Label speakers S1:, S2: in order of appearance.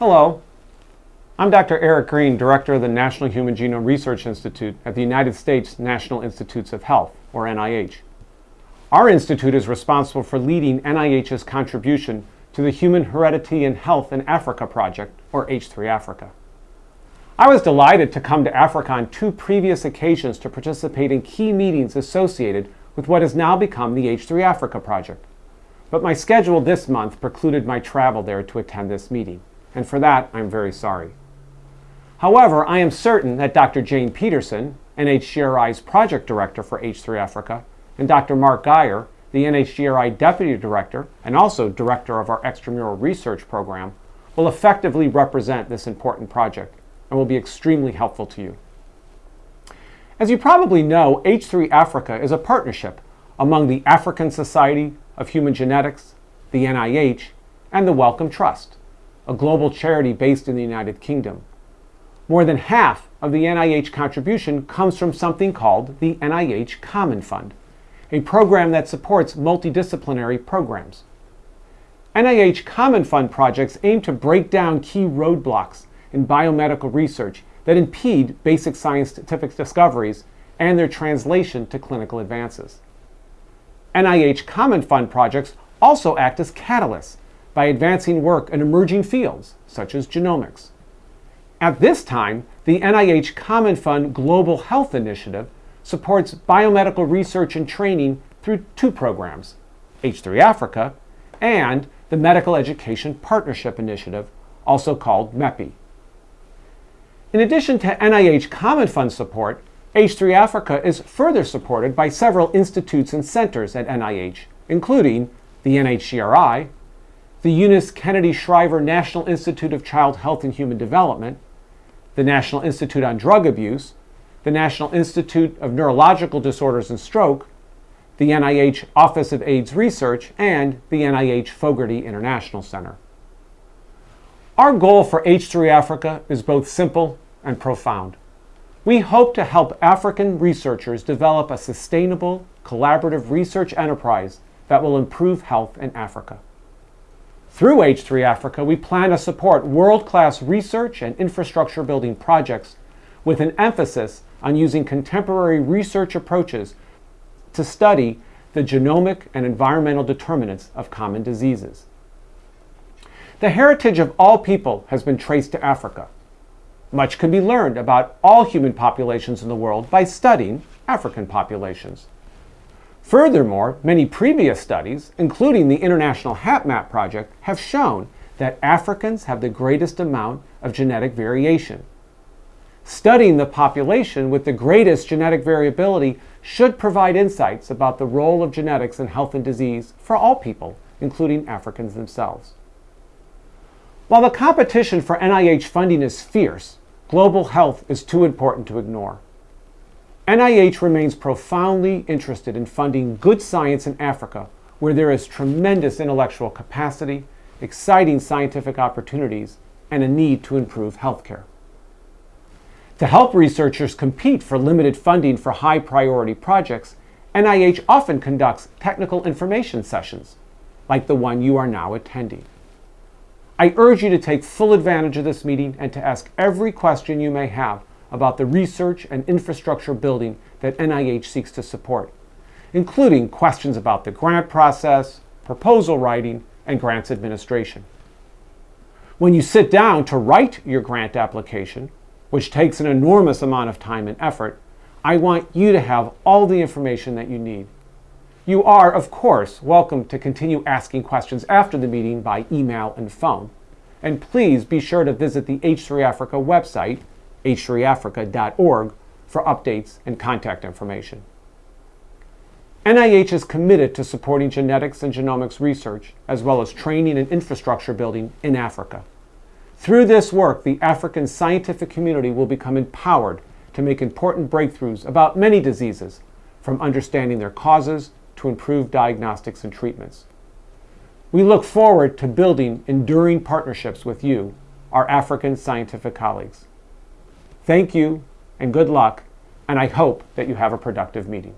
S1: Hello, I'm Dr. Eric Green, Director of the National Human Genome Research Institute at the United States National Institutes of Health, or NIH. Our institute is responsible for leading NIH's contribution to the Human Heredity and Health in Africa project, or H3 Africa. I was delighted to come to Africa on two previous occasions to participate in key meetings associated with what has now become the H3 Africa project. But my schedule this month precluded my travel there to attend this meeting and for that I'm very sorry. However, I am certain that Dr. Jane Peterson, NHGRI's project director for H3 Africa, and Dr. Mark Guyer, the NHGRI deputy director and also director of our extramural research program, will effectively represent this important project and will be extremely helpful to you. As you probably know, H3 Africa is a partnership among the African Society of Human Genetics, the NIH, and the Wellcome Trust a global charity based in the United Kingdom. More than half of the NIH contribution comes from something called the NIH Common Fund, a program that supports multidisciplinary programs. NIH Common Fund projects aim to break down key roadblocks in biomedical research that impede basic science scientific discoveries and their translation to clinical advances. NIH Common Fund projects also act as catalysts by advancing work in emerging fields, such as genomics. At this time, the NIH Common Fund Global Health Initiative supports biomedical research and training through two programs, H3 Africa and the Medical Education Partnership Initiative, also called MEPI. In addition to NIH Common Fund support, H3 Africa is further supported by several institutes and centers at NIH, including the NHGRI, the Eunice Kennedy Shriver National Institute of Child Health and Human Development, the National Institute on Drug Abuse, the National Institute of Neurological Disorders and Stroke, the NIH Office of AIDS Research, and the NIH Fogarty International Center. Our goal for H3 Africa is both simple and profound. We hope to help African researchers develop a sustainable, collaborative research enterprise that will improve health in Africa. Through H3 Africa, we plan to support world-class research and infrastructure building projects with an emphasis on using contemporary research approaches to study the genomic and environmental determinants of common diseases. The heritage of all people has been traced to Africa. Much can be learned about all human populations in the world by studying African populations. Furthermore, many previous studies, including the International HapMap project, have shown that Africans have the greatest amount of genetic variation. Studying the population with the greatest genetic variability should provide insights about the role of genetics in health and disease for all people, including Africans themselves. While the competition for NIH funding is fierce, global health is too important to ignore. NIH remains profoundly interested in funding good science in Africa, where there is tremendous intellectual capacity, exciting scientific opportunities, and a need to improve healthcare. To help researchers compete for limited funding for high priority projects, NIH often conducts technical information sessions, like the one you are now attending. I urge you to take full advantage of this meeting and to ask every question you may have about the research and infrastructure building that NIH seeks to support, including questions about the grant process, proposal writing, and grants administration. When you sit down to write your grant application, which takes an enormous amount of time and effort, I want you to have all the information that you need. You are, of course, welcome to continue asking questions after the meeting by email and phone. And please be sure to visit the H3 Africa website h3africa.org for updates and contact information. NIH is committed to supporting genetics and genomics research, as well as training and infrastructure building in Africa. Through this work, the African scientific community will become empowered to make important breakthroughs about many diseases, from understanding their causes to improved diagnostics and treatments. We look forward to building enduring partnerships with you, our African scientific colleagues. Thank you and good luck, and I hope that you have a productive meeting.